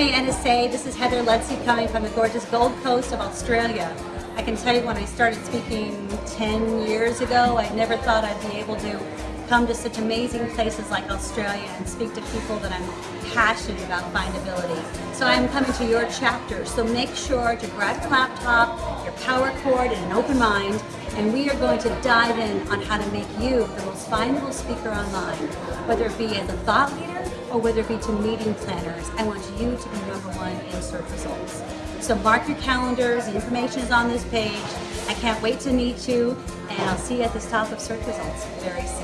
Hey NSA, this is Heather Lutze coming from the gorgeous Gold Coast of Australia. I can tell you when I started speaking 10 years ago, I never thought I'd be able to come to such amazing places like Australia and speak to people that I'm passionate about findability. So I'm coming to your chapter, so make sure to grab your laptop, your power cord, and an open mind, and we are going to dive in on how to make you the most findable speaker online, whether it be as a thought leader or whether it be to meeting planners. I want you to be number one in search results. So mark your calendars, the information is on this page. I can't wait to meet you, and I'll see you at the top of search results very soon.